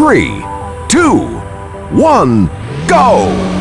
three, two, one, go!